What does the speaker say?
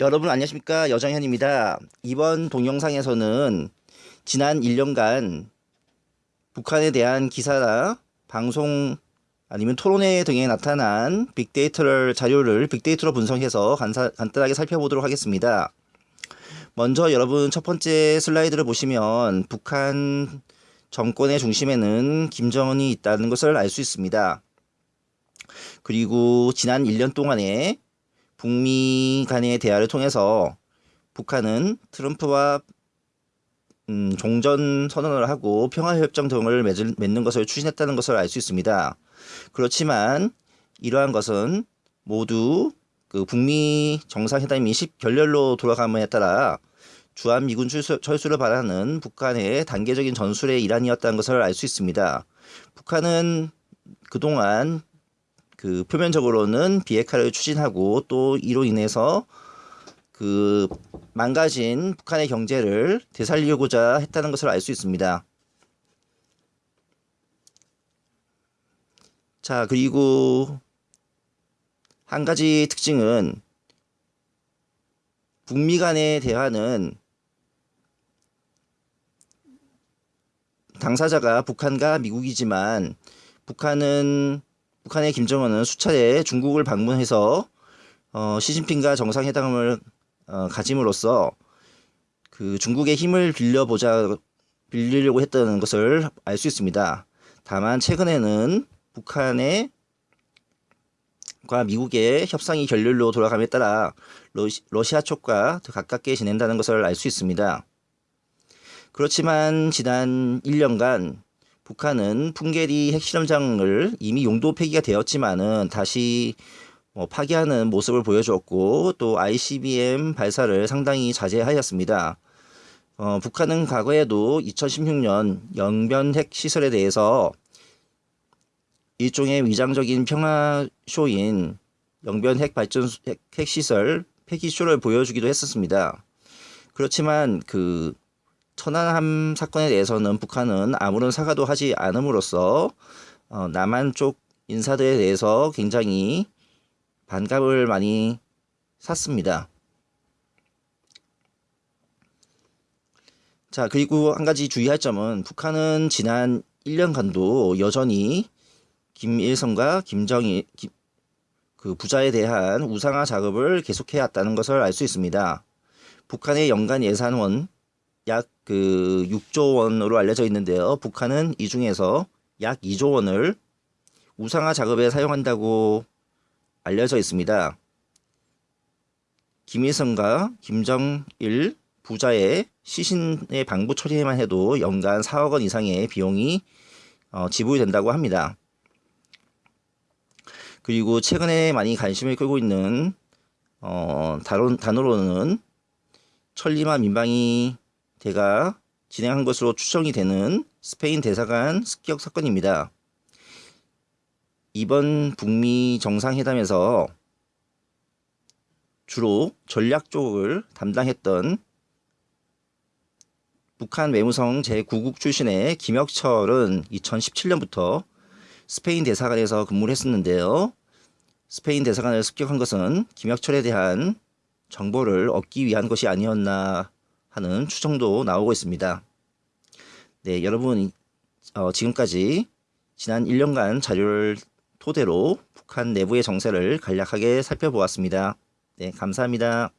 여러분 안녕하십니까 여정현입니다. 이번 동영상에서는 지난 1년간 북한에 대한 기사나 방송 아니면 토론회 등에 나타난 빅데이터를 자료를 빅데이터로 분석해서 간사, 간단하게 살펴보도록 하겠습니다. 먼저 여러분 첫 번째 슬라이드를 보시면 북한 정권의 중심에는 김정은이 있다는 것을 알 수 있습니다. 그리고 지난 1년 동안에 북미 간의 대화를 통해서 북한은 트럼프와 음, 종전 선언을 하고 평화협정 등을 맺을, 맺는 것을 추진했다는 것을 알 수 있습니다. 그렇지만 이러한 것은 모두 그 북미 정상회담이 10 결렬로 돌아감에 따라 주한 미군 철수, 철수를 바라는 북한의 단계적인 전술의 일환이었다는 것을 알 수 있습니다. 북한은 그동안 그 표면적으로는 비핵화를 추진하고 또 이로 인해서 그 망가진 북한의 경제를 되살리고자 했다는 것을 알 수 있습니다. 자, 그리고 한 가지 특징은 북미 간의 대화는 당사자가 북한과 미국이지만 북한은 북한의 김정은은 수차례 중국을 방문해서 어, 시진핑과 정상회담을 어, 가짐으로써 그 중국의 힘을 빌려보자 빌리려고 했던 것을 알 수 있습니다. 다만 최근에는 북한의 과 미국의 협상이 결렬로 돌아감에 따라 러시, 러시아 쪽과 더 가깝게 지낸다는 것을 알 수 있습니다. 그렇지만 지난 1년간 북한은 풍계리 핵실험장을 이미 용도 폐기가 되었지만은 다시 뭐 파기하는 모습을 보여주었고 또 ICBM 발사를 상당히 자제하였습니다. 어, 북한은 과거에도 2016년 영변 핵 시설에 대해서 일종의 위장적인 평화 쇼인 영변 핵 발전 핵, 핵 시설 폐기 쇼를 보여주기도 했었습니다. 그렇지만 그 천안함 사건에 대해서는 북한은 아무런 사과도 하지 않음으로써 어, 남한 쪽 인사들에 대해서 굉장히 반감을 많이 샀습니다. 자 그리고 한 가지 주의할 점은 북한은 지난 1년간도 여전히 김일성과 김정일 김, 그 부자에 대한 우상화 작업을 계속해 왔다는 것을 알 수 있습니다. 북한의 연간 예산원 약 그 6조 원으로 알려져 있는데요. 북한은 이 중에서 약 2조 원을 우상화 작업에 사용한다고 알려져 있습니다. 김일성과 김정일 부자의 시신의 방부 처리에만 해도 연간 4억 원 이상의 비용이 어, 지불이 된다고 합니다. 그리고 최근에 많이 관심을 끌고 있는 어, 단어로는 천리마 민방위 대가 진행한 것으로 추정이 되는 스페인 대사관 습격 사건입니다. 이번 북미 정상회담에서 주로 전략 쪽을 담당했던 북한 외무성 제9국 출신의 김혁철은 2017년부터 스페인 대사관에서 근무를 했었는데요. 스페인 대사관을 습격한 것은 김혁철에 대한 정보를 얻기 위한 것이 아니었나 하는 추정도 나오고 있습니다. 네, 여러분 어, 지금까지 지난 1년간 자료를 토대로 북한 내부의 정세를 간략하게 살펴보았습니다. 네, 감사합니다.